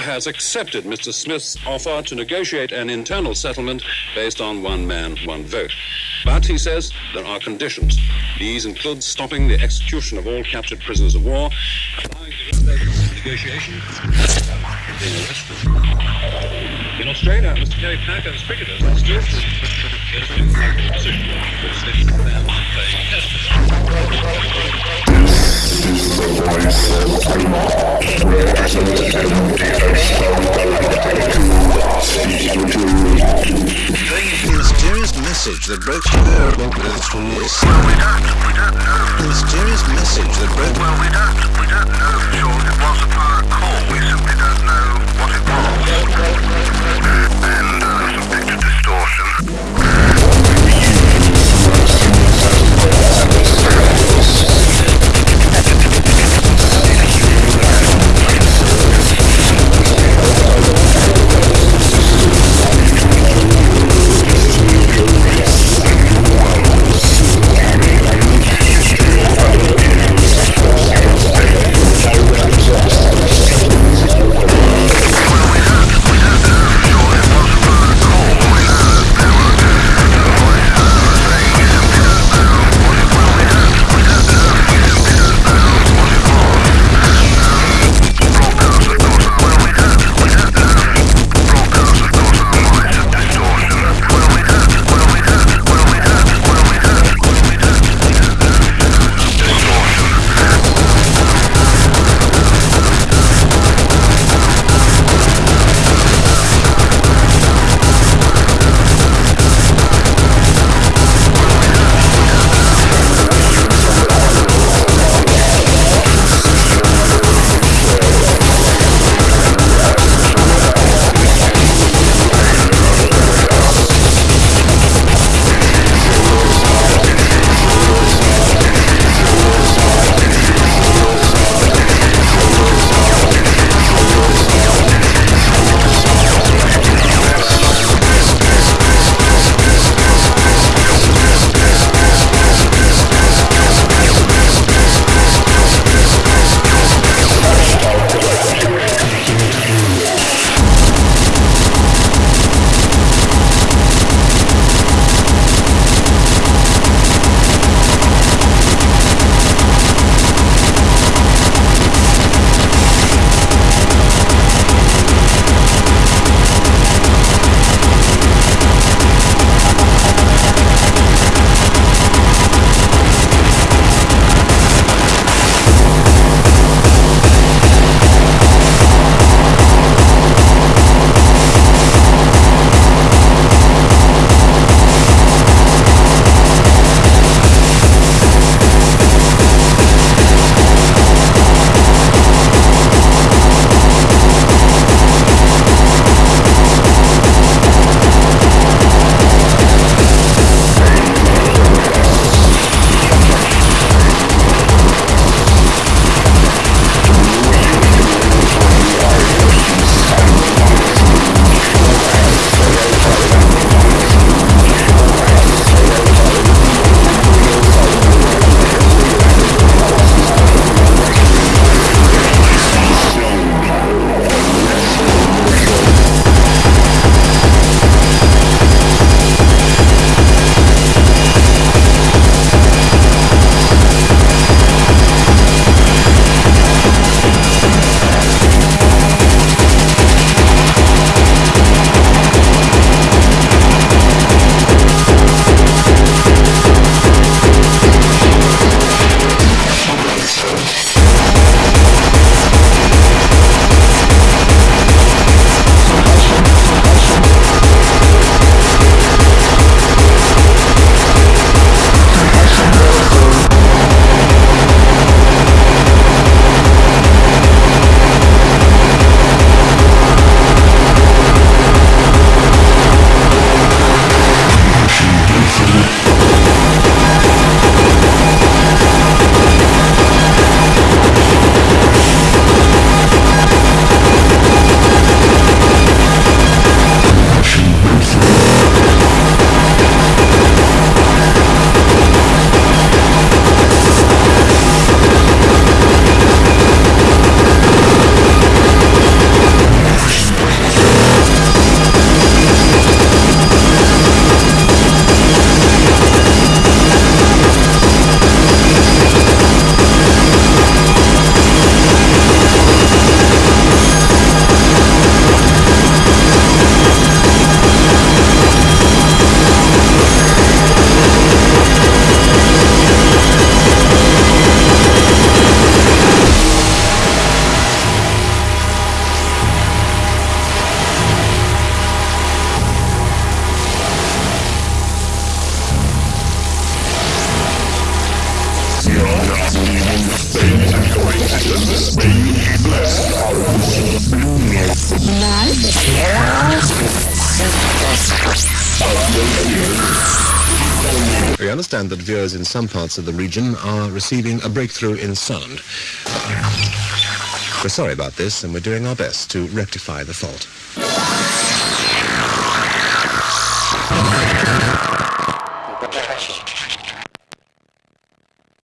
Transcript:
has accepted Mr. Smith's offer to negotiate an internal settlement based on one man, one vote. But, he says, there are conditions. These include stopping the execution of all captured prisoners of war, allowing the negotiation, being arrested. In Australia, Mr. Kerry Packer's cricketers are still that broke Well, we don't, we don't know. mysterious message that broke Well, we don't, we don't know sure. It was a call. We simply don't know what it was. We understand that viewers in some parts of the region are receiving a breakthrough in sound. We're sorry about this and we're doing our best to rectify the fault.